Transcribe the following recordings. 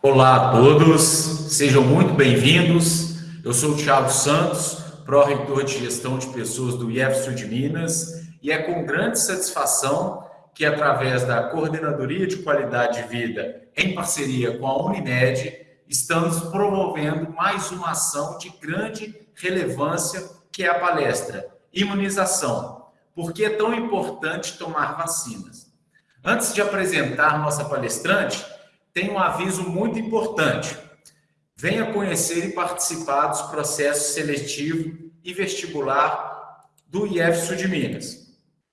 Olá a todos, sejam muito bem-vindos. Eu sou o Thiago Santos, pró-reitor de gestão de pessoas do IEF de Minas, e é com grande satisfação que, através da Coordenadoria de Qualidade de Vida, em parceria com a Unimed, estamos promovendo mais uma ação de grande relevância, que é a palestra Imunização. Por que é tão importante tomar vacinas? Antes de apresentar nossa palestrante, tem um aviso muito importante. Venha conhecer e participar dos processos seletivo e vestibular do IF Sul de Minas.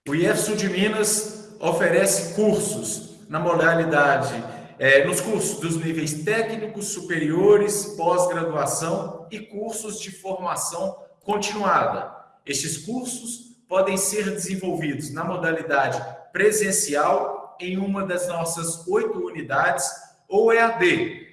O IF Sul de Minas oferece cursos na modalidade, é, nos cursos dos níveis técnicos, superiores, pós-graduação e cursos de formação continuada. Estes cursos podem ser desenvolvidos na modalidade presencial em uma das nossas oito unidades ou EAD,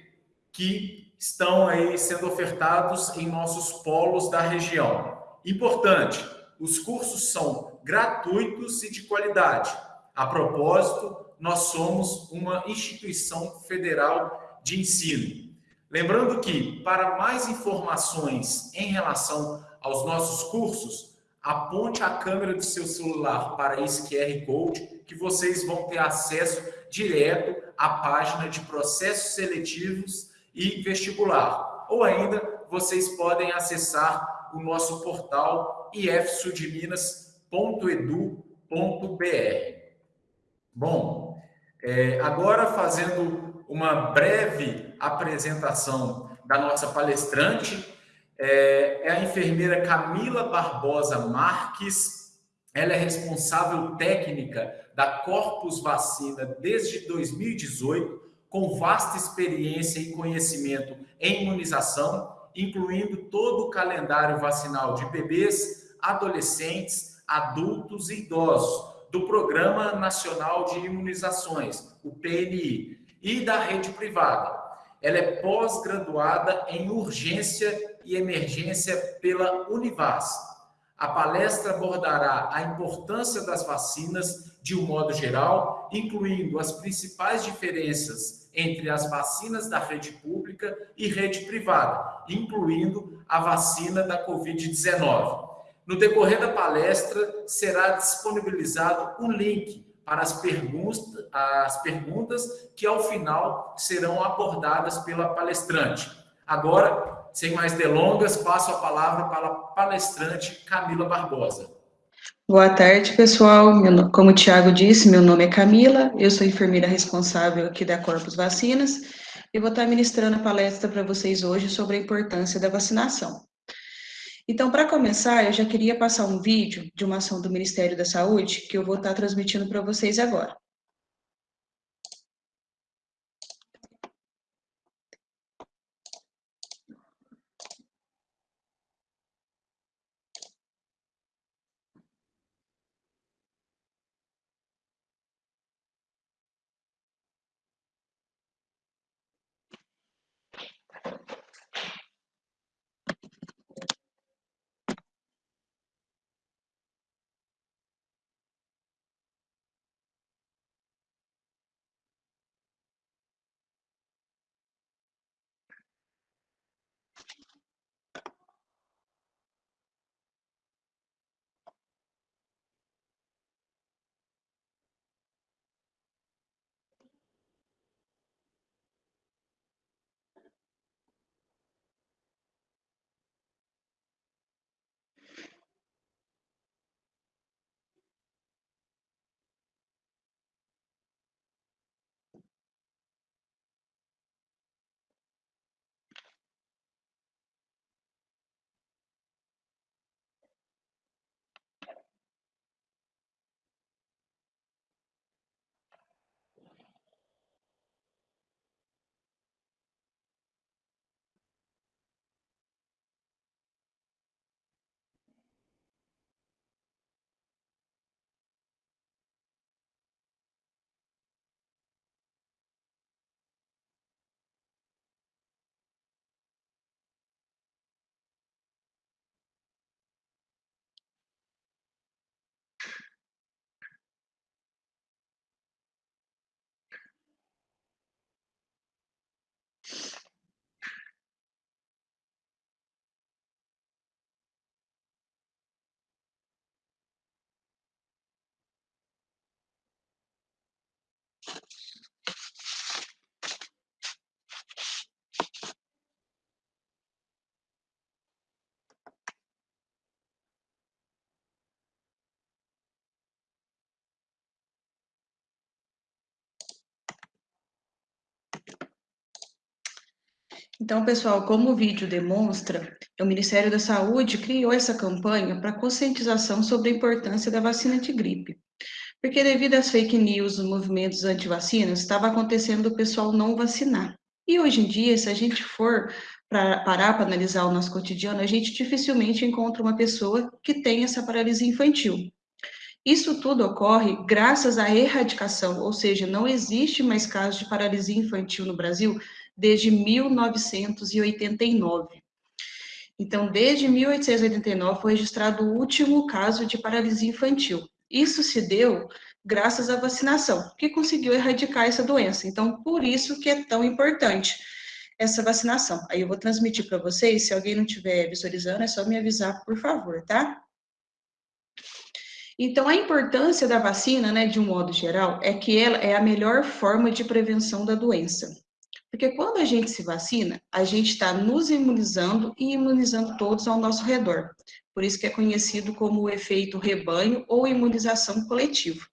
que estão aí sendo ofertados em nossos polos da região. Importante, os cursos são gratuitos e de qualidade. A propósito, nós somos uma instituição federal de ensino. Lembrando que, para mais informações em relação aos nossos cursos, aponte a câmera do seu celular para esse QR Code que vocês vão ter acesso direto à página de processos seletivos e vestibular. Ou ainda, vocês podem acessar o nosso portal ifsudminas.edu.br. Bom, é, agora fazendo uma breve apresentação da nossa palestrante, é, é a enfermeira Camila Barbosa Marques, ela é responsável técnica da Corpus Vacina desde 2018, com vasta experiência e conhecimento em imunização, incluindo todo o calendário vacinal de bebês, adolescentes, adultos e idosos, do Programa Nacional de Imunizações, o PNI, e da rede privada. Ela é pós-graduada em urgência e emergência pela Univas. A palestra abordará a importância das vacinas de um modo geral, incluindo as principais diferenças entre as vacinas da rede pública e rede privada, incluindo a vacina da Covid-19. No decorrer da palestra, será disponibilizado um link para as perguntas, as perguntas que, ao final, serão abordadas pela palestrante. Agora, sem mais delongas, passo a palavra para a palestrante Camila Barbosa. Boa tarde, pessoal. Como o Tiago disse, meu nome é Camila, eu sou enfermeira responsável aqui da Corpus Vacinas e vou estar ministrando a palestra para vocês hoje sobre a importância da vacinação. Então, para começar, eu já queria passar um vídeo de uma ação do Ministério da Saúde que eu vou estar transmitindo para vocês agora. Então, pessoal, como o vídeo demonstra, o Ministério da Saúde criou essa campanha para conscientização sobre a importância da vacina de gripe. Porque devido às fake news, os movimentos anti-vacinas, estava acontecendo o pessoal não vacinar. E hoje em dia, se a gente for para parar para analisar o nosso cotidiano, a gente dificilmente encontra uma pessoa que tem essa paralisia infantil. Isso tudo ocorre graças à erradicação, ou seja, não existe mais casos de paralisia infantil no Brasil desde 1989. Então, desde 1889 foi registrado o último caso de paralisia infantil. Isso se deu graças à vacinação, que conseguiu erradicar essa doença. Então, por isso que é tão importante essa vacinação. Aí eu vou transmitir para vocês, se alguém não estiver visualizando, é só me avisar, por favor, tá? Então, a importância da vacina, né, de um modo geral, é que ela é a melhor forma de prevenção da doença. Porque quando a gente se vacina, a gente está nos imunizando e imunizando todos ao nosso redor. Por isso que é conhecido como o efeito rebanho ou imunização coletiva.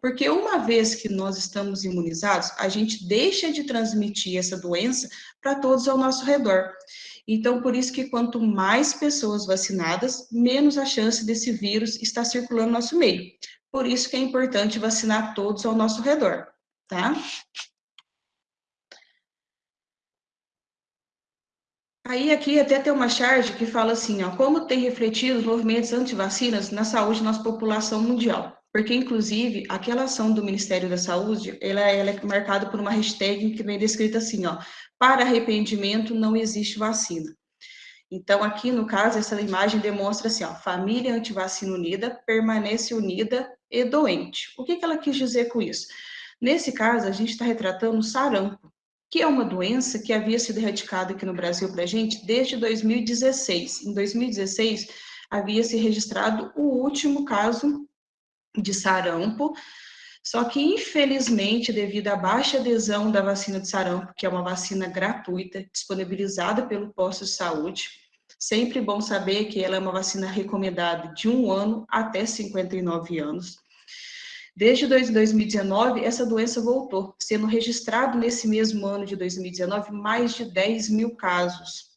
Porque uma vez que nós estamos imunizados, a gente deixa de transmitir essa doença para todos ao nosso redor. Então, por isso que quanto mais pessoas vacinadas, menos a chance desse vírus estar circulando no nosso meio. Por isso que é importante vacinar todos ao nosso redor, tá? Aí aqui até tem uma charge que fala assim, ó, como tem refletido os movimentos anti-vacinas na saúde da nossa população mundial. Porque, inclusive, aquela ação do Ministério da Saúde, ela, ela é marcada por uma hashtag que vem descrita assim, ó, para arrependimento não existe vacina. Então, aqui no caso, essa imagem demonstra assim, ó, família antivacina unida permanece unida e doente. O que, que ela quis dizer com isso? Nesse caso, a gente está retratando sarampo, que é uma doença que havia sido erradicada aqui no Brasil para a gente desde 2016. Em 2016, havia se registrado o último caso de sarampo, só que, infelizmente, devido à baixa adesão da vacina de sarampo, que é uma vacina gratuita, disponibilizada pelo posto de saúde, sempre bom saber que ela é uma vacina recomendada de um ano até 59 anos, Desde 2019, essa doença voltou, sendo registrado nesse mesmo ano de 2019 mais de 10 mil casos.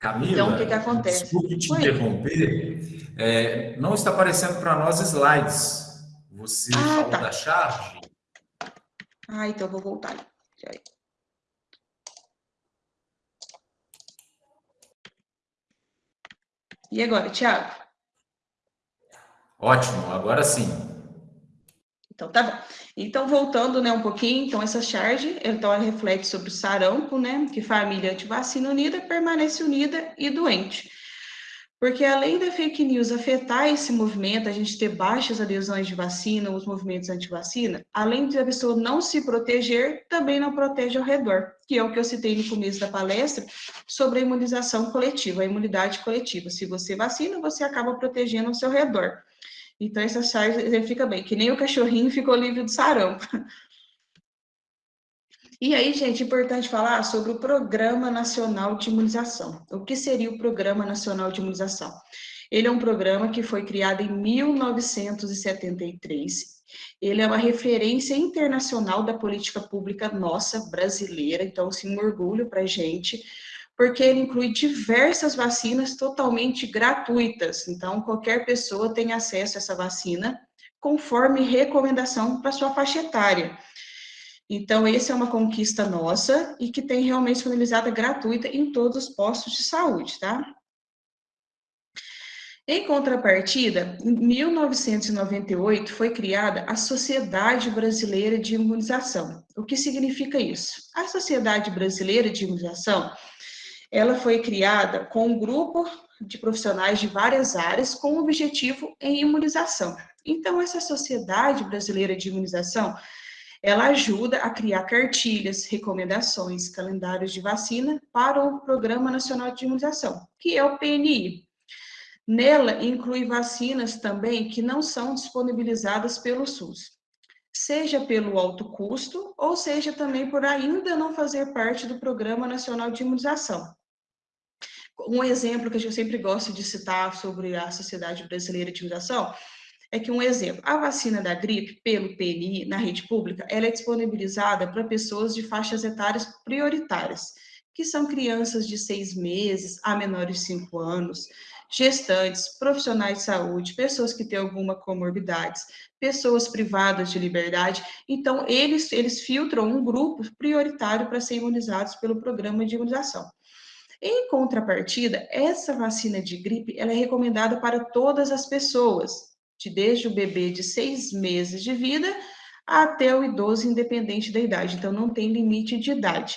Camila, então, o que, que acontece? Desculpe te Oi. interromper, é, não está aparecendo para nós slides. Você ah, falou tá. da charge? Ah, então vou voltar. E agora, Tiago? Ótimo, agora sim. Então, tá bom. Então, voltando, né, um pouquinho, então, essa charge, então, ela reflete sobre o sarampo, né, que família antivacina unida permanece unida e doente. Porque além da fake news afetar esse movimento, a gente ter baixas adesões de vacina, os movimentos anti-vacina, além de a pessoa não se proteger, também não protege ao redor, que é o que eu citei no começo da palestra, sobre a imunização coletiva, a imunidade coletiva. Se você vacina, você acaba protegendo ao seu redor. Então, essa charge fica bem, que nem o cachorrinho ficou livre do sarampo. E aí, gente, importante falar sobre o Programa Nacional de Imunização. O que seria o Programa Nacional de Imunização? Ele é um programa que foi criado em 1973. Ele é uma referência internacional da política pública nossa, brasileira, então, assim, um orgulho para a gente, porque ele inclui diversas vacinas totalmente gratuitas. Então, qualquer pessoa tem acesso a essa vacina conforme recomendação para sua faixa etária. Então, essa é uma conquista nossa e que tem realmente disponibilizada gratuita em todos os postos de saúde, tá? Em contrapartida, em 1998 foi criada a Sociedade Brasileira de Imunização. O que significa isso? A Sociedade Brasileira de Imunização ela foi criada com um grupo de profissionais de várias áreas com o objetivo em imunização. Então, essa Sociedade Brasileira de Imunização, ela ajuda a criar cartilhas, recomendações, calendários de vacina para o Programa Nacional de Imunização, que é o PNI. Nela, inclui vacinas também que não são disponibilizadas pelo SUS. seja pelo alto custo, ou seja também por ainda não fazer parte do Programa Nacional de Imunização. Um exemplo que eu sempre gosto de citar sobre a Sociedade Brasileira de Imunização é que um exemplo, a vacina da gripe pelo PNI na rede pública, ela é disponibilizada para pessoas de faixas etárias prioritárias, que são crianças de seis meses a menores de cinco anos, gestantes, profissionais de saúde, pessoas que têm alguma comorbidades, pessoas privadas de liberdade. Então, eles, eles filtram um grupo prioritário para ser imunizados pelo programa de imunização. Em contrapartida, essa vacina de gripe ela é recomendada para todas as pessoas, de desde o bebê de seis meses de vida até o idoso, independente da idade. Então, não tem limite de idade.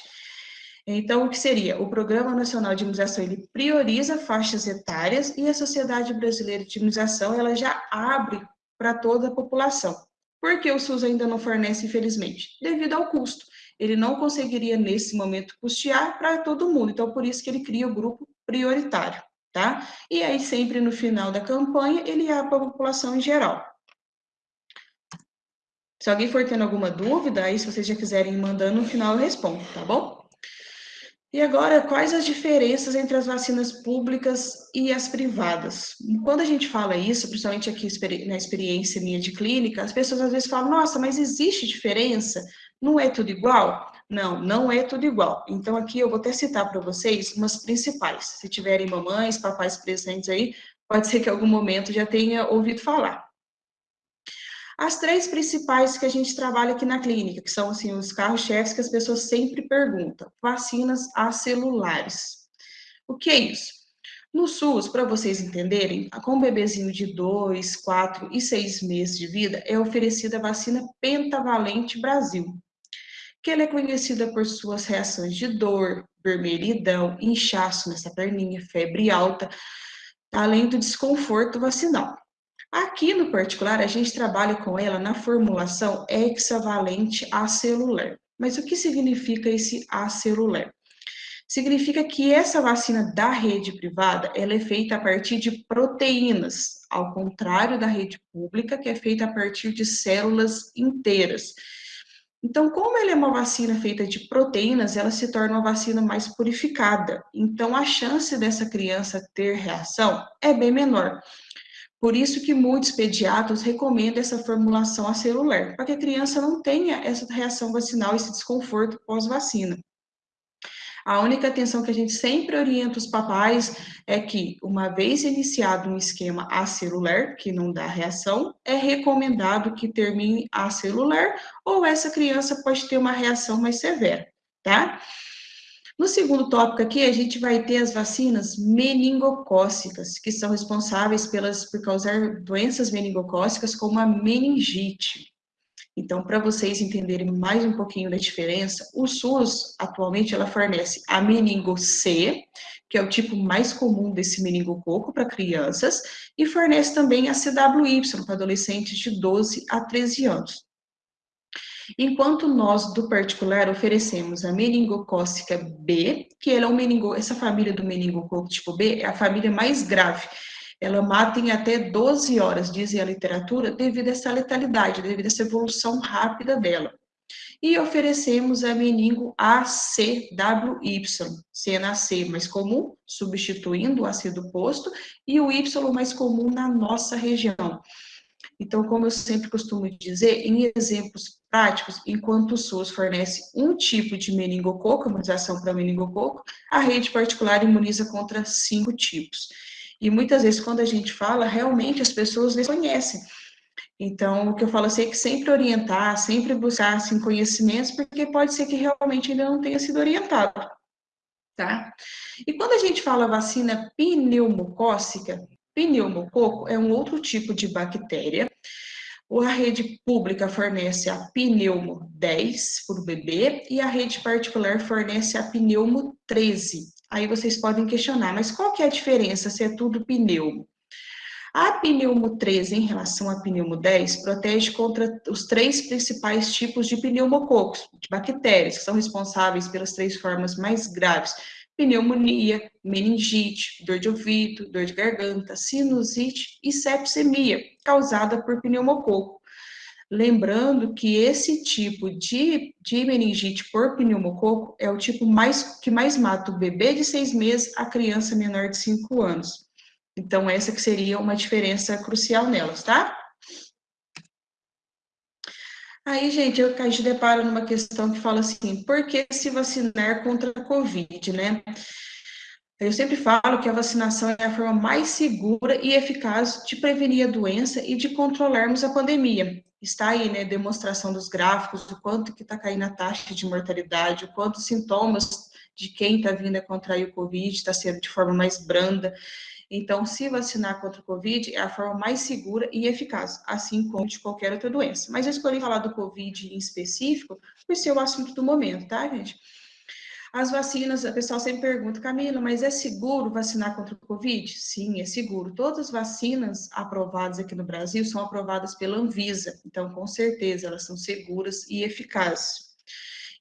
Então, o que seria? O Programa Nacional de Imunização, ele prioriza faixas etárias e a Sociedade Brasileira de Imunização, ela já abre para toda a população. Por que o SUS ainda não fornece, infelizmente? Devido ao custo. Ele não conseguiria, nesse momento, custear para todo mundo. Então, por isso que ele cria o grupo prioritário, tá? E aí, sempre no final da campanha, ele abre para a população em geral. Se alguém for tendo alguma dúvida, aí se vocês já quiserem ir mandando, no final eu respondo, tá bom? E agora, quais as diferenças entre as vacinas públicas e as privadas? Quando a gente fala isso, principalmente aqui na experiência minha de clínica, as pessoas às vezes falam: nossa, mas existe diferença? Não é tudo igual? Não, não é tudo igual. Então, aqui eu vou até citar para vocês umas principais. Se tiverem mamães, papais presentes aí, pode ser que em algum momento já tenha ouvido falar. As três principais que a gente trabalha aqui na clínica, que são assim os carros-chefes que as pessoas sempre perguntam: vacinas acelulares. O que é isso? No SUS, para vocês entenderem, com um bebezinho de 2, 4 e 6 meses de vida, é oferecida a vacina Pentavalente Brasil, que ela é conhecida por suas reações de dor, vermelhidão, inchaço nessa perninha, febre alta, além do desconforto vacinal. Aqui no particular, a gente trabalha com ela na formulação hexavalente acelular. Mas o que significa esse acelular? Significa que essa vacina da rede privada, ela é feita a partir de proteínas, ao contrário da rede pública, que é feita a partir de células inteiras. Então, como ela é uma vacina feita de proteínas, ela se torna uma vacina mais purificada. Então, a chance dessa criança ter reação é bem menor. Por isso que muitos pediatras recomendam essa formulação acelular, para que a criança não tenha essa reação vacinal, esse desconforto pós-vacina. A única atenção que a gente sempre orienta os papais é que, uma vez iniciado um esquema acelular, que não dá reação, é recomendado que termine acelular, ou essa criança pode ter uma reação mais severa, tá? No segundo tópico aqui, a gente vai ter as vacinas meningocócicas, que são responsáveis pelas, por causar doenças meningocócicas como a meningite. Então, para vocês entenderem mais um pouquinho da diferença, o SUS, atualmente, ela fornece a meningo C, que é o tipo mais comum desse meningococo para crianças, e fornece também a CWY para adolescentes de 12 a 13 anos. Enquanto nós, do particular, oferecemos a meningocócica B, que ela é um meningo, essa família do meningococo tipo B é a família mais grave. Ela mata em até 12 horas, diz a literatura, devido a essa letalidade, devido a essa evolução rápida dela. E oferecemos a meningo ACWY, CNAC mais comum, substituindo o AC do posto, e o Y mais comum na nossa região. Então, como eu sempre costumo dizer, em exemplos práticos, enquanto o SUS fornece um tipo de meningococo, imunização para meningococo, a rede particular imuniza contra cinco tipos. E muitas vezes, quando a gente fala, realmente as pessoas desconhecem. Então, o que eu falo assim é que sempre orientar, sempre buscar assim, conhecimentos, porque pode ser que realmente ainda não tenha sido orientado. Tá? E quando a gente fala vacina pneumocócica, Pneumococo é um outro tipo de bactéria. A rede pública fornece a pneumo 10 para o bebê e a rede particular fornece a pneumo 13. Aí vocês podem questionar, mas qual que é a diferença se é tudo pneumo? A pneumo 13 em relação à pneumo 10 protege contra os três principais tipos de pneumococos, de bactérias, que são responsáveis pelas três formas mais graves pneumonia, meningite, dor de ouvido, dor de garganta, sinusite e sepsemia, causada por pneumococo. Lembrando que esse tipo de, de meningite por pneumococo é o tipo mais que mais mata o bebê de seis meses, a criança menor de cinco anos. Então, essa que seria uma diferença crucial nelas, tá? Aí, gente, eu, a gente depara numa questão que fala assim, por que se vacinar contra a Covid, né? Eu sempre falo que a vacinação é a forma mais segura e eficaz de prevenir a doença e de controlarmos a pandemia. Está aí, né, demonstração dos gráficos, do quanto que está caindo a taxa de mortalidade, o quanto sintomas de quem está vindo a contrair o Covid está sendo de forma mais branda. Então, se vacinar contra o Covid é a forma mais segura e eficaz, assim como de qualquer outra doença. Mas eu escolhi falar do Covid em específico por ser o assunto do momento, tá, gente? As vacinas, a pessoa sempre pergunta, Camila, mas é seguro vacinar contra o Covid? Sim, é seguro. Todas as vacinas aprovadas aqui no Brasil são aprovadas pela Anvisa, então, com certeza, elas são seguras e eficazes.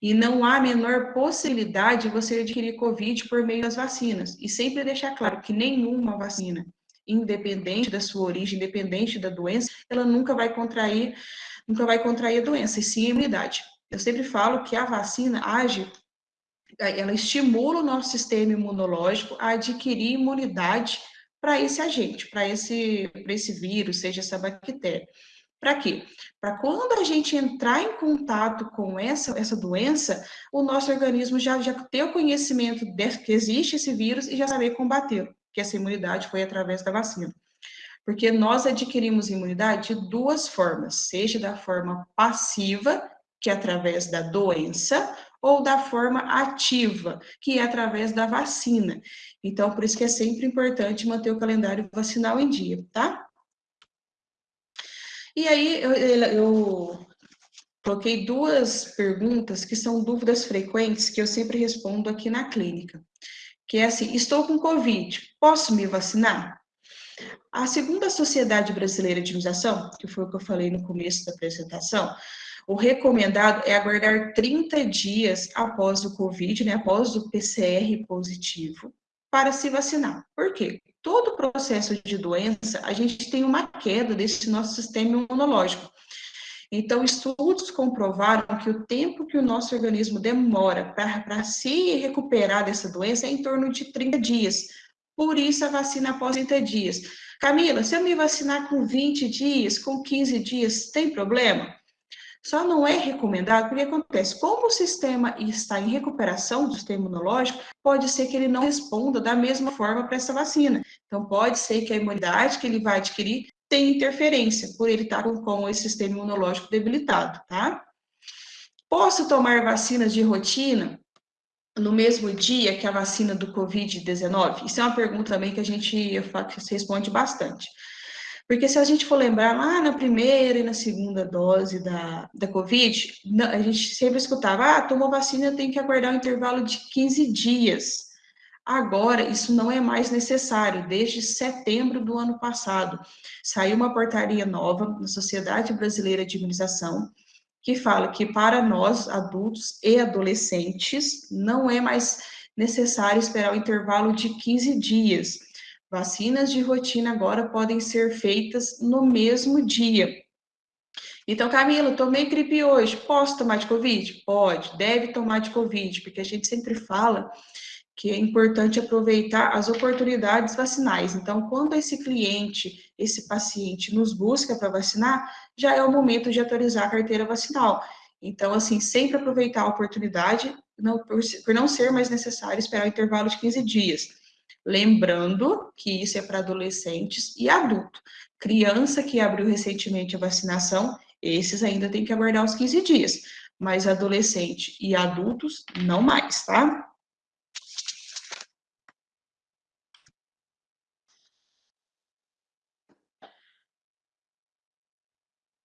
E não há a menor possibilidade de você adquirir Covid por meio das vacinas. E sempre deixar claro que nenhuma vacina, independente da sua origem, independente da doença, ela nunca vai contrair, nunca vai contrair a doença, e sim a imunidade. Eu sempre falo que a vacina age ela estimula o nosso sistema imunológico a adquirir imunidade para esse agente, para esse, esse vírus, seja essa bactéria. Para quê? Para quando a gente entrar em contato com essa, essa doença, o nosso organismo já, já ter o conhecimento de que existe esse vírus e já saber combatê-lo, que essa imunidade foi através da vacina. Porque nós adquirimos imunidade de duas formas, seja da forma passiva, que é através da doença, ou da forma ativa, que é através da vacina. Então, por isso que é sempre importante manter o calendário vacinal em dia, tá? E aí, eu, eu coloquei duas perguntas que são dúvidas frequentes que eu sempre respondo aqui na clínica. Que é assim, estou com Covid, posso me vacinar? A segunda Sociedade Brasileira de Imunização, que foi o que eu falei no começo da apresentação, o recomendado é aguardar 30 dias após o Covid, né, após o PCR positivo, para se vacinar. Por quê? Todo processo de doença, a gente tem uma queda desse nosso sistema imunológico. Então, estudos comprovaram que o tempo que o nosso organismo demora para se recuperar dessa doença é em torno de 30 dias. Por isso, a vacina após 30 dias. Camila, se eu me vacinar com 20 dias, com 15 dias, tem problema? Só não é recomendado porque acontece, como o sistema está em recuperação do sistema imunológico, pode ser que ele não responda da mesma forma para essa vacina. Então, pode ser que a imunidade que ele vai adquirir tenha interferência, por ele estar com, com esse sistema imunológico debilitado, tá? Posso tomar vacinas de rotina no mesmo dia que a vacina do Covid-19? Isso é uma pergunta também que a gente responde bastante. Porque se a gente for lembrar lá na primeira e na segunda dose da, da Covid, a gente sempre escutava, ah, tomou vacina, tem que aguardar um intervalo de 15 dias. Agora, isso não é mais necessário. Desde setembro do ano passado, saiu uma portaria nova na Sociedade Brasileira de Imunização, que fala que para nós, adultos e adolescentes, não é mais necessário esperar o intervalo de 15 dias. Vacinas de rotina agora podem ser feitas no mesmo dia. Então, Camila, tomei gripe hoje, posso tomar de Covid? Pode, deve tomar de Covid, porque a gente sempre fala que é importante aproveitar as oportunidades vacinais. Então, quando esse cliente, esse paciente nos busca para vacinar, já é o momento de atualizar a carteira vacinal. Então, assim, sempre aproveitar a oportunidade, não, por, por não ser mais necessário esperar o intervalo de 15 dias. Lembrando que isso é para adolescentes e adulto. Criança que abriu recentemente a vacinação, esses ainda tem que aguardar os 15 dias. Mas adolescente e adultos, não mais, tá?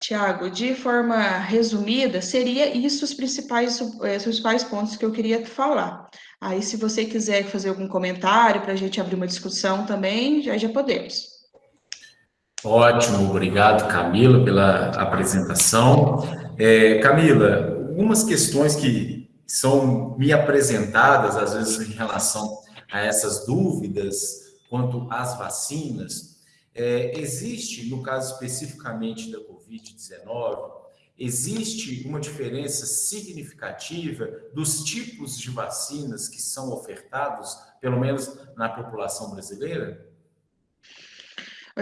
Tiago, de forma resumida, seria isso os principais, eh, os principais pontos que eu queria falar. Aí, se você quiser fazer algum comentário para a gente abrir uma discussão também, já, já podemos. Ótimo, obrigado, Camila, pela apresentação. É, Camila, algumas questões que são me apresentadas, às vezes, em relação a essas dúvidas quanto às vacinas. É, existe, no caso especificamente da Covid-19, existe uma diferença significativa dos tipos de vacinas que são ofertados, pelo menos na população brasileira?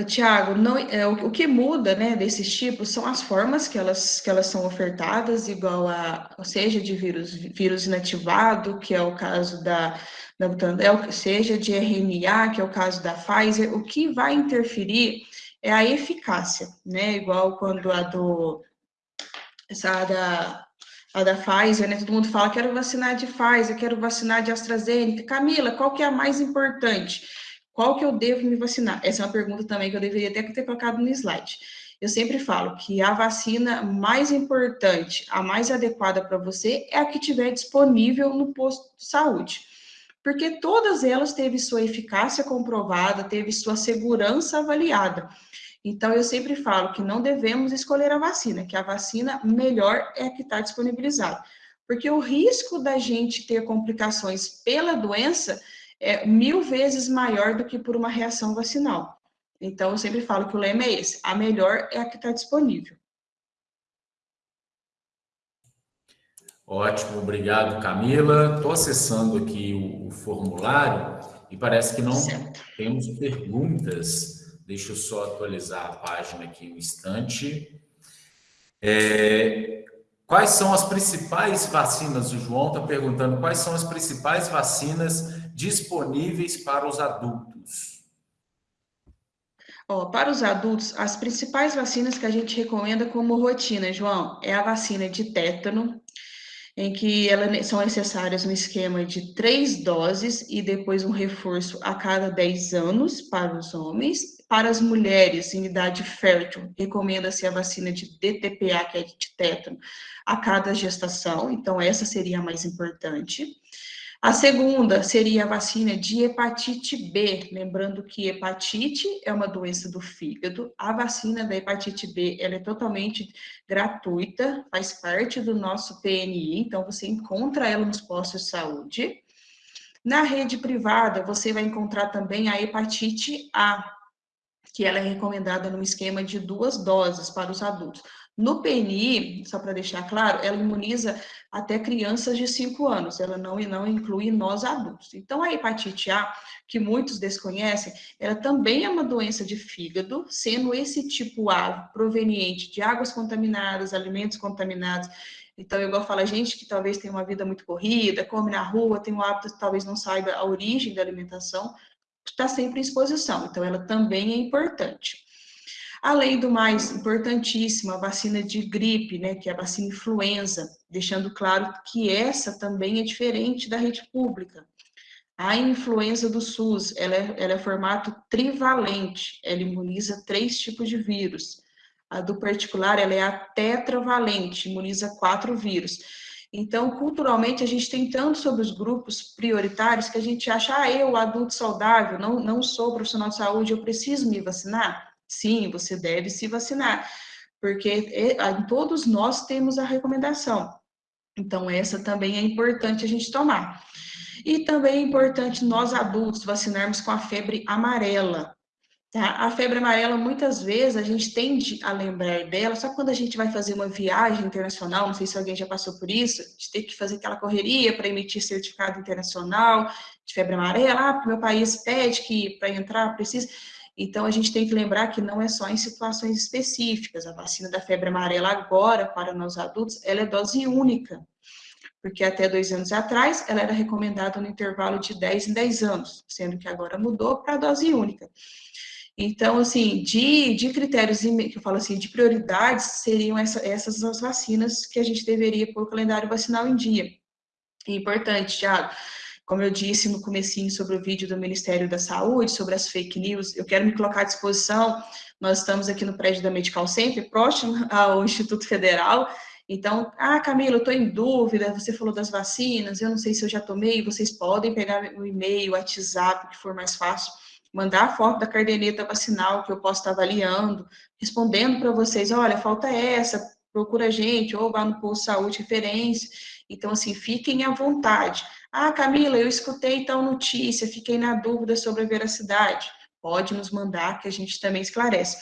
Tiago, é, o, o, que muda, né, desses tipos são as formas que elas, que elas são ofertadas, igual a, seja de vírus, vírus inativado, que é o caso da, da Butantan, seja de RNA, que é o caso da Pfizer, o que vai interferir é a eficácia, né, igual quando a do, essa da, a da Pfizer, né, todo mundo fala, quero vacinar de Pfizer, quero vacinar de AstraZeneca, Camila, qual que é a mais importante? Qual que eu devo me vacinar? Essa é uma pergunta também que eu deveria até ter colocado no slide. Eu sempre falo que a vacina mais importante, a mais adequada para você, é a que tiver disponível no posto de saúde. Porque todas elas teve sua eficácia comprovada, teve sua segurança avaliada. Então, eu sempre falo que não devemos escolher a vacina, que a vacina melhor é a que está disponibilizada. Porque o risco da gente ter complicações pela doença é mil vezes maior do que por uma reação vacinal. Então, eu sempre falo que o lema é esse: a melhor é a que está disponível. Ótimo, obrigado, Camila. Estou acessando aqui o, o, formulário e parece que não certo. temos perguntas. Deixa eu só atualizar a página aqui um instante. É, quais são as principais vacinas? O João está perguntando quais são as principais vacinas disponíveis para os adultos? Oh, para os adultos, as principais vacinas que a gente recomenda como rotina, João, é a vacina de tétano, em que elas são necessárias um esquema de três doses e depois um reforço a cada 10 anos para os homens. Para as mulheres em idade fértil, recomenda-se a vacina de DTPA, que é de tétano, a cada gestação, então essa seria a mais importante. A segunda seria a vacina de hepatite B, lembrando que hepatite é uma doença do fígado. A vacina da hepatite B, ela é totalmente gratuita, faz parte do nosso PNI, então você encontra ela nos postos de saúde. Na rede privada, você vai encontrar também a hepatite A, que ela é recomendada num esquema de duas doses para os adultos. No PNI, só para deixar claro, ela imuniza até crianças de 5 anos, ela não, não inclui nós adultos. Então, a hepatite A, que muitos desconhecem, ela também é uma doença de fígado, sendo esse tipo A proveniente de águas contaminadas, alimentos contaminados. Então, de falar, gente que talvez tenha uma vida muito corrida, come na rua, tem o hábito, talvez não saiba a origem da alimentação, está sempre em exposição. Então, ela também é importante. Além do mais, importantíssimo, a vacina de gripe, né, que é a vacina influenza, deixando claro que essa também é diferente da rede pública. A influenza do SUS, ela é, ela é formato trivalente, ela imuniza três tipos de vírus. A do particular, ela é a tetravalente, imuniza quatro vírus. Então, culturalmente, a gente tem tanto sobre os grupos prioritários que a gente acha, ah, eu, adulto saudável, não, não sou profissional de saúde, eu preciso me vacinar. Sim, você deve se vacinar, porque todos nós temos a recomendação. Então, essa também é importante a gente tomar. E também é importante nós adultos vacinarmos com a febre amarela. Tá? A febre amarela, muitas vezes, a gente tende a lembrar dela só quando a gente vai fazer uma viagem internacional. Não sei se alguém já passou por isso, de ter que fazer aquela correria para emitir certificado internacional de febre amarela. Ah, meu país pede que para entrar precisa. Então, a gente tem que lembrar que não é só em situações específicas. A vacina da febre amarela agora, para nós adultos, ela é dose única, porque até dois anos atrás, ela era recomendada no intervalo de 10 em 10 anos, sendo que agora mudou para dose única. Então, assim, de, de critérios, que eu falo assim, de prioridades, seriam essa, essas as vacinas que a gente deveria pôr o calendário vacinal em dia. Importante, Thiago, como eu disse no comecinho sobre o vídeo do Ministério da Saúde, sobre as fake news, eu quero me colocar à disposição. Nós estamos aqui no prédio da Medical Center, próximo ao Instituto Federal. Então, ah, Camila, eu estou em dúvida, você falou das vacinas, eu não sei se eu já tomei, vocês podem pegar o e-mail, o WhatsApp, que for mais fácil, mandar a foto da caderneta vacinal que eu posso estar avaliando, respondendo para vocês, olha, falta essa, procura a gente, ou vá no posto de saúde referência. Então, assim, fiquem à vontade. Ah, Camila, eu escutei tal notícia, fiquei na dúvida sobre a veracidade. Pode nos mandar que a gente também esclarece.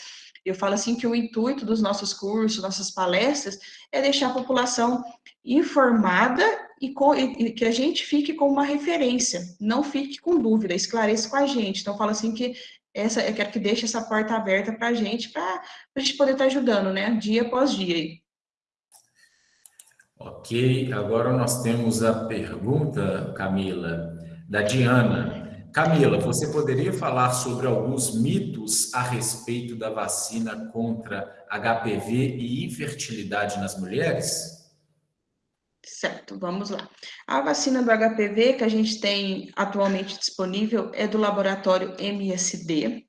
Eu falo assim que o intuito dos nossos cursos, nossas palestras, é deixar a população informada e, com, e, que a gente fique com uma referência, não fique com dúvida, esclareça com a gente. Então, falo assim que essa, eu quero que deixe essa porta aberta para a gente, para a gente poder estar tá ajudando, né, dia após dia. Ok, agora nós temos a pergunta, Camila, da Diana. Camila, você poderia falar sobre alguns mitos a respeito da vacina contra HPV e infertilidade nas mulheres? Certo, vamos lá. A vacina do HPV que a gente tem atualmente disponível é do laboratório MSD,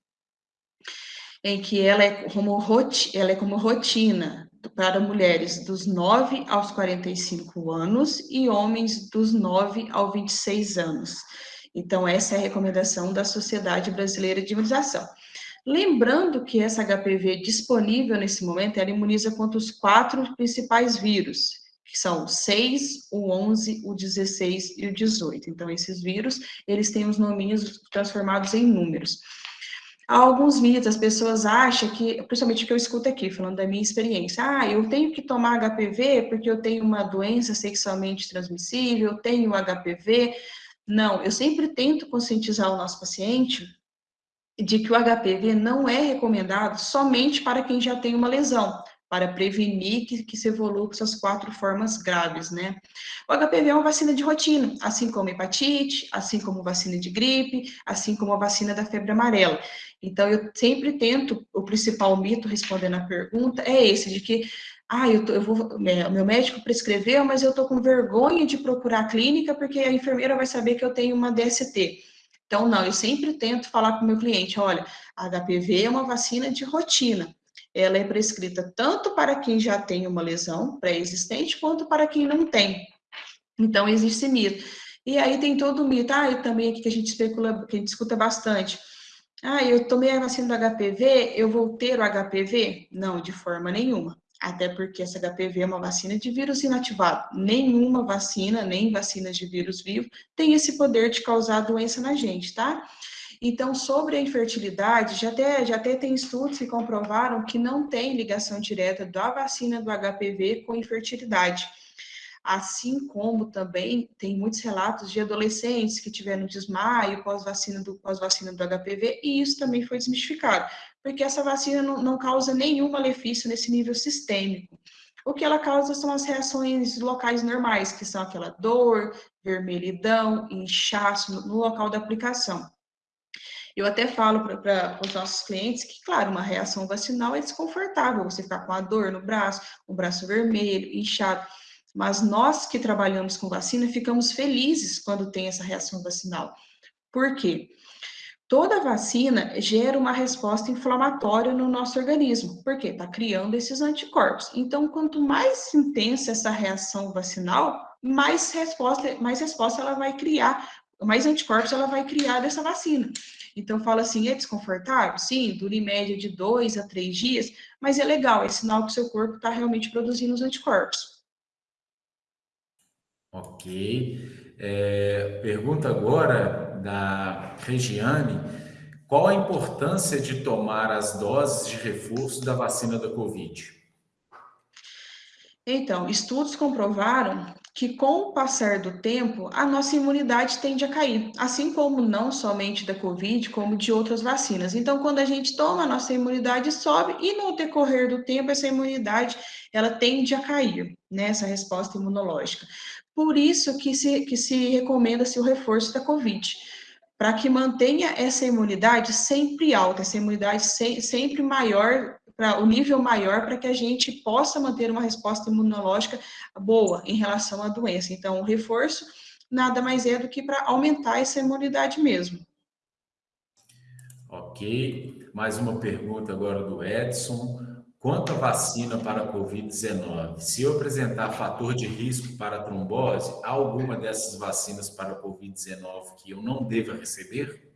em que ela é como, ela é como rotina para mulheres dos 9 aos 45 anos e homens dos 9 aos 26 anos. Então, essa é a recomendação da Sociedade Brasileira de Imunização. Lembrando que essa HPV disponível nesse momento, ela imuniza contra os quatro principais vírus, que são o 6, o 11, o 16 e o 18. Então, esses vírus, eles têm os nominhos transformados em números. Há alguns mitos, as pessoas acham que, principalmente o que eu escuto aqui, falando da minha experiência, ah, eu tenho que tomar HPV porque eu tenho uma doença sexualmente transmissível, eu tenho HPV. Não, eu sempre tento conscientizar o nosso paciente de que o HPV não é recomendado somente para quem já tem uma lesão, para prevenir que, que se evolua com essas quatro formas graves, né? O HPV é uma vacina de rotina, assim como hepatite, assim como vacina de gripe, assim como a vacina da febre amarela. Então, eu sempre tento, o principal mito, respondendo a pergunta, é esse, de que ah, eu, tô, eu vou, meu médico prescreveu, mas eu estou com vergonha de procurar a clínica porque a enfermeira vai saber que eu tenho uma DST. Então, não, eu sempre tento falar com o meu cliente, olha, a HPV é uma vacina de rotina. Ela é prescrita tanto para quem já tem uma lesão pré-existente, quanto para quem não tem. Então, existe mito. E aí tem todo o mito, ah, e também aqui que a gente especula, que a gente escuta bastante. Ah, eu tomei a vacina do HPV, eu vou ter o HPV? Não, de forma nenhuma até porque essa HPV é uma vacina de vírus inativado. Nenhuma vacina, nem vacinas de vírus vivo, tem esse poder de causar doença na gente, tá? Então, sobre a infertilidade, já até, já até tem estudos que comprovaram que não tem ligação direta da vacina do HPV com infertilidade assim como também tem muitos relatos de adolescentes que tiveram desmaio pós-vacina do, pós-vacina do HPV, e isso também foi desmistificado, porque essa vacina não, não causa nenhum malefício nesse nível sistêmico. O que ela causa são as reações locais normais, que são aquela dor, vermelhidão, inchaço no local da aplicação. Eu até falo para os nossos clientes que, claro, uma reação vacinal é desconfortável, você ficar com a dor no braço, o braço vermelho, inchado, mas nós que trabalhamos com vacina ficamos felizes quando tem essa reação vacinal. Por quê? Toda vacina gera uma resposta inflamatória no nosso organismo, porque está criando esses anticorpos. Então, quanto mais intensa essa reação vacinal, mais resposta, mais resposta ela vai criar, mais anticorpos ela vai criar dessa vacina. Então, fala assim, é desconfortável? Sim, dura em média de dois a três dias, mas é legal, é sinal que o seu corpo está realmente produzindo os anticorpos. Ok. É, pergunta agora da Regiane: qual a importância de tomar as doses de reforço da vacina da Covid? Então, estudos comprovaram que com o passar do tempo, a nossa imunidade tende a cair, assim como não somente da Covid, como de outras vacinas. Então, quando a gente toma, a nossa imunidade sobe e no decorrer do tempo, essa imunidade, ela tende a cair, né, essa resposta imunológica. Por isso que se, que se recomenda-se o reforço da Covid, para que mantenha essa imunidade sempre alta, essa imunidade se, sempre maior, para o nível maior, para que a gente possa manter uma resposta imunológica boa em relação à doença. Então, o reforço nada mais é do que para aumentar essa imunidade mesmo. Ok. Mais uma pergunta agora do Edson. Quanto à vacina para a Covid-19, se eu apresentar fator de risco para trombose, há alguma dessas vacinas para a Covid-19 que eu não deva receber?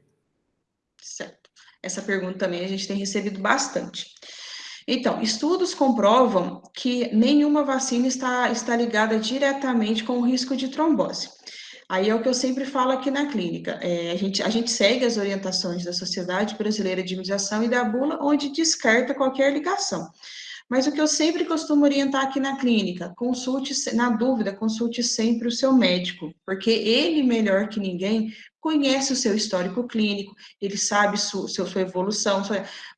Certo. Essa pergunta também a gente tem recebido bastante. Então, estudos comprovam que nenhuma vacina está, está ligada diretamente com o risco de trombose. Aí é o que eu sempre falo aqui na clínica. É, a, gente, a gente segue as orientações da Sociedade Brasileira de Imunização e da bula, onde descarta qualquer ligação. Mas o que eu sempre costumo orientar aqui na clínica, consulte, na dúvida, consulte sempre o seu médico, porque ele, melhor que ninguém, conhece o seu histórico clínico, ele sabe sua, sua evolução,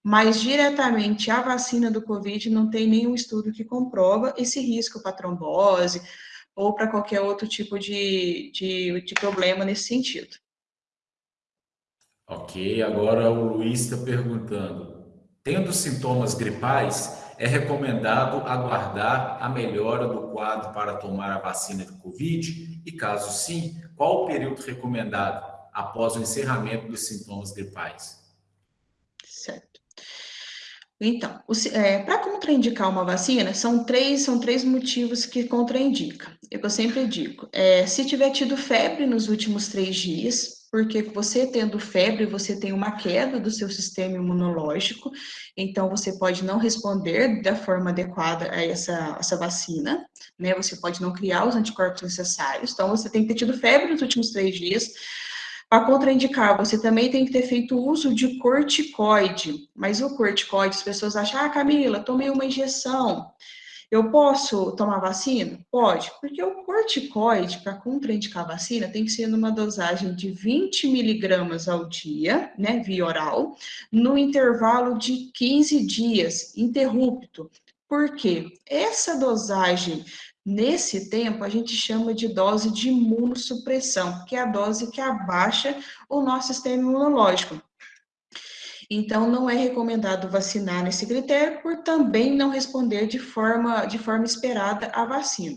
mas diretamente a vacina do Covid não tem nenhum estudo que comprova esse risco para trombose ou para qualquer outro tipo de, de, de problema nesse sentido. Ok, agora o Luiz está perguntando, tendo sintomas gripais, é recomendado aguardar a melhora do quadro para tomar a vacina de Covid? E caso sim, qual o período recomendado após o encerramento dos sintomas gripais? Certo. Então, é, para contraindicar uma vacina, são três, são três motivos que contraindica. É eu sempre digo, é, se tiver tido febre nos últimos três dias, porque você tendo febre, você tem uma queda do seu sistema imunológico, então você pode não responder da forma adequada a essa, essa vacina, né? Você pode não criar os anticorpos necessários, então você tem que ter tido febre nos últimos três dias. Para contraindicar, você também tem que ter feito uso de corticoide, mas o corticoide, as pessoas acham, ah, Camila, tomei uma injeção. Eu posso tomar vacina? Pode, porque o corticoide, para contraindicar a vacina, tem que ser numa dosagem de 20 miligramas ao dia, né, via oral, no intervalo de 15 dias, interrupto. Por quê? Essa dosagem Nesse tempo, a gente chama de dose de imunossupressão, que é a dose que abaixa o nosso sistema imunológico. Então, não é recomendado vacinar nesse critério por também não responder de forma, de forma esperada à vacina.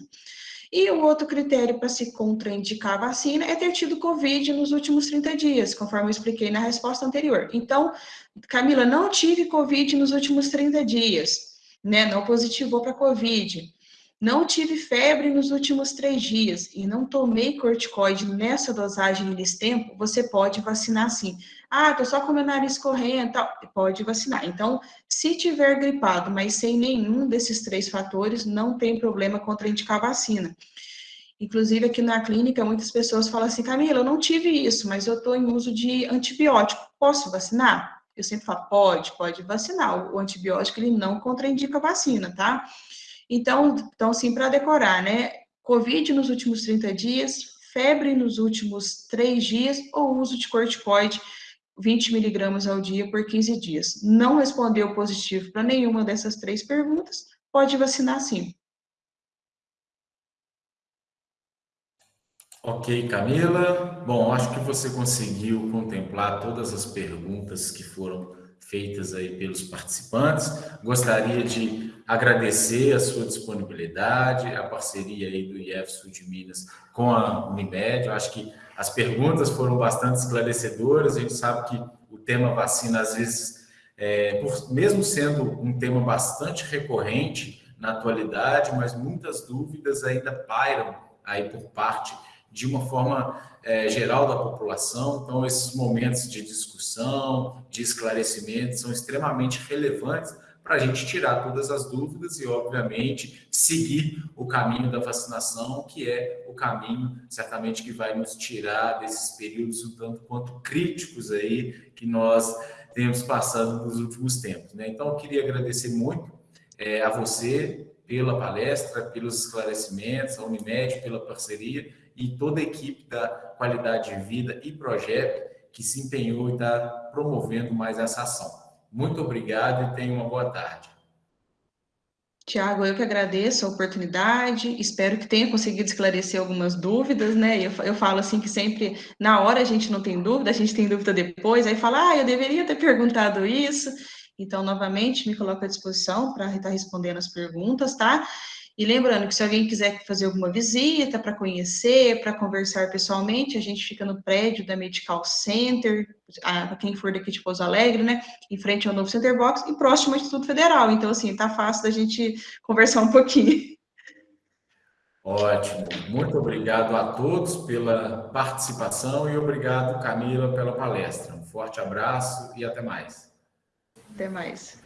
E o outro critério para se contraindicar a vacina é ter tido Covid nos últimos 30 dias, conforme eu expliquei na resposta anterior. Então, Camila, não tive Covid nos últimos 30 dias, né? Não positivou para Covid. Não tive febre nos últimos três dias e não tomei corticoide nessa dosagem nesse tempo, você pode vacinar sim. Ah, tô só com meu nariz correndo, tal. pode vacinar. Então, se tiver gripado, mas sem nenhum desses três fatores, não tem problema contraindicar a vacina. Inclusive, aqui na clínica, muitas pessoas falam assim, Camila, eu não tive isso, mas eu estou em uso de antibiótico, posso vacinar? Eu sempre falo, pode, pode vacinar. O antibiótico, ele não contraindica a vacina, tá? Então, então assim, para decorar, né? Covid nos últimos 30 dias, febre nos últimos 3 dias ou uso de corticoide 20 miligramas ao dia por 15 dias. Não respondeu positivo para nenhuma dessas três perguntas, pode vacinar sim. Ok, Camila. Bom, acho que você conseguiu contemplar todas as perguntas que foram feitas aí pelos participantes. Gostaria de agradecer a sua disponibilidade, a parceria aí do IEF Sul de Minas com a Unimed. Eu acho que as perguntas foram bastante esclarecedoras. A gente sabe que o tema vacina, às vezes, é, por, mesmo sendo um tema bastante recorrente na atualidade, mas muitas dúvidas ainda pairam aí por parte de uma forma é, geral da população. Então, esses momentos de discussão, de esclarecimento, são extremamente relevantes para a gente tirar todas as dúvidas e, obviamente, seguir o caminho da vacinação, que é o caminho, certamente, que vai nos tirar desses períodos um tanto quanto críticos aí que nós temos passado nos últimos tempos. Né? Então, eu queria agradecer muito é, a você pela palestra, pelos esclarecimentos, a Unimed pela parceria e toda a equipe da Qualidade de Vida e Projeto que se empenhou e está promovendo mais essa ação. Muito obrigado e tenha uma boa tarde. Tiago, eu que agradeço a oportunidade, espero que tenha conseguido esclarecer algumas dúvidas, né? Eu, eu falo assim que sempre, na hora a gente não tem dúvida, a gente tem dúvida depois, aí fala, ah, eu deveria ter perguntado isso. Então, novamente, me coloco à disposição para estar respondendo as perguntas, tá? E lembrando que se alguém quiser fazer alguma visita para conhecer, para conversar pessoalmente, a gente fica no prédio da Medical Center, para quem for daqui de Pouso Alegre, né? Em frente ao novo Center Box e próximo ao Instituto Federal. Então, assim, tá fácil da gente conversar um pouquinho. Ótimo. Muito obrigado a todos pela participação e obrigado, Camila, pela palestra. Um forte abraço e até mais. Até mais.